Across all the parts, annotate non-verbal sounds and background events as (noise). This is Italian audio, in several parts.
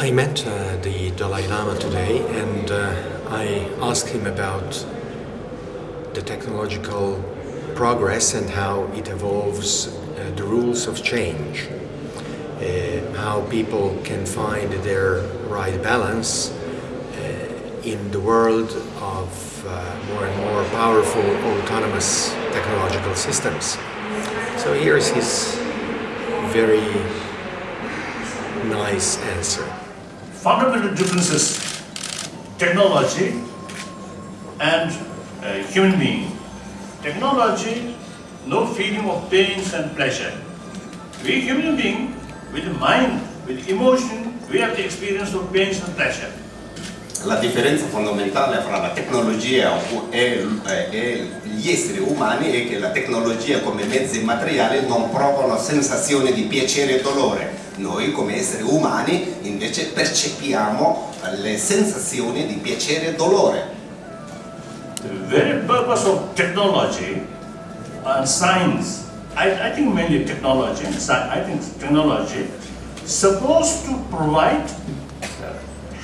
I met uh, the Dalai Lama today and uh, I asked him about the technological progress and how it evolves uh, the rules of change, uh, how people can find their right balance uh, in the world of uh, more and more powerful autonomous technological systems. So here's his very nice answer. Fundamental differences technology and uh, human being. Technology, no feeling of pains and pleasure. We human being, with mind, with emotion, we have the experience of pains and pleasure. La differenza fondamentale fra la tecnologia e, e, gli esseri umani è che la tecnologia come mezzi materiali non provano sensazioni di piacere e dolore. Noi come esseri umani invece percepiamo le sensazioni di piacere e dolore. The very purpose of technology and science, I, I think mainly technology and science, I think technology supposed to provide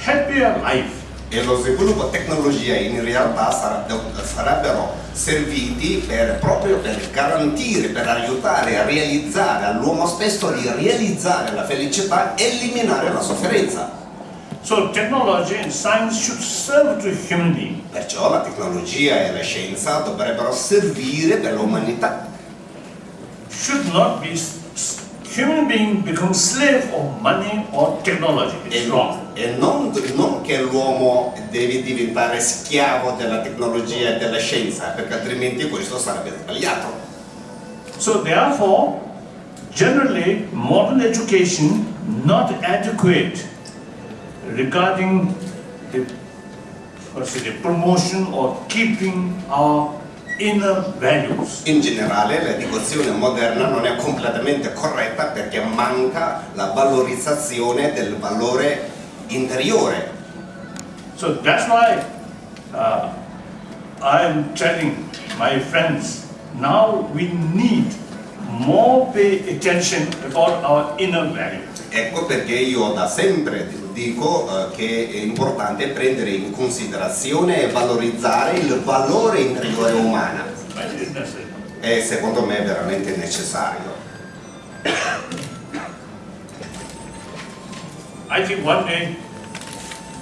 happier life e lo sviluppo tecnologia in realtà sarebbero serviti per, proprio per garantire, per aiutare a realizzare all'uomo stesso di realizzare la felicità e eliminare la sofferenza. So technology and science should serve to human being. Perciò la tecnologia e la scienza dovrebbero servire per l'umanità. Should not be human being become slave of money or technology. It's wrong. E non, non che l'uomo deve diventare schiavo della tecnologia e della scienza, perché altrimenti questo sarebbe sbagliato. So therefore, generally modern education not adequate regarding the, the promotion or keeping our inner values. In generale l'educazione moderna non è completamente corretta perché manca la valorizzazione del valore interiore. So that's why uh, I am telling my friends, now we need more pay attention about our inner value. Ecco perché io da sempre dico uh, che è importante prendere in considerazione e valorizzare il valore interiore umano. E secondo me è veramente necessario. I think one day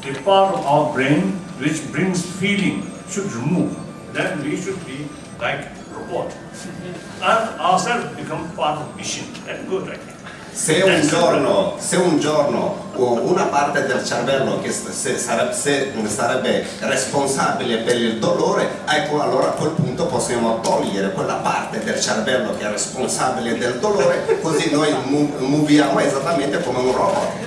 the part of our brain which brings feeling should remove. Then we should be like robot. (laughs) And ourselves become part of machine. That's good, I think. Se un, giorno, se un giorno una parte del cervello che se sarebbe, se sarebbe responsabile per il dolore, ecco allora a quel punto possiamo togliere quella parte del cervello che è responsabile del dolore, così noi muoviamo esattamente come un robot.